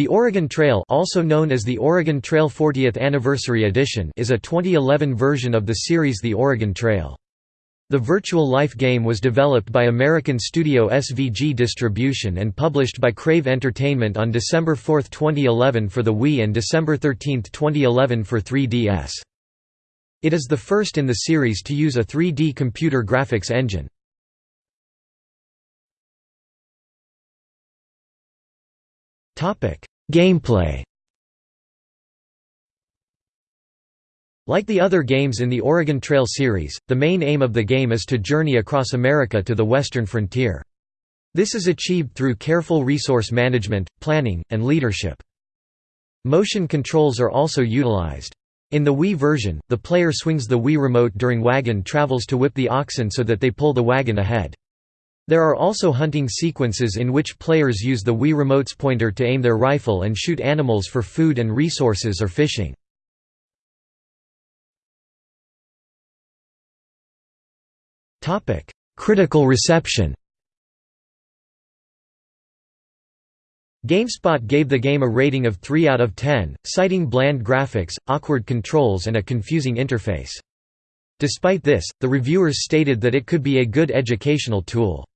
The Oregon Trail also known as the Oregon Trail 40th Anniversary Edition is a 2011 version of the series The Oregon Trail. The Virtual Life game was developed by American studio SVG Distribution and published by Crave Entertainment on December 4, 2011 for the Wii and December 13, 2011 for 3DS. It is the first in the series to use a 3D computer graphics engine. Gameplay Like the other games in the Oregon Trail series, the main aim of the game is to journey across America to the western frontier. This is achieved through careful resource management, planning, and leadership. Motion controls are also utilized. In the Wii version, the player swings the Wii remote during wagon travels to whip the oxen so that they pull the wagon ahead. There are also hunting sequences in which players use the Wii Remote's pointer to aim their rifle and shoot animals for food and resources or fishing. Critical reception GameSpot gave the game a rating of 3 out of 10, citing bland graphics, awkward controls and a confusing interface. Despite this, the reviewers stated that it could be a good educational tool.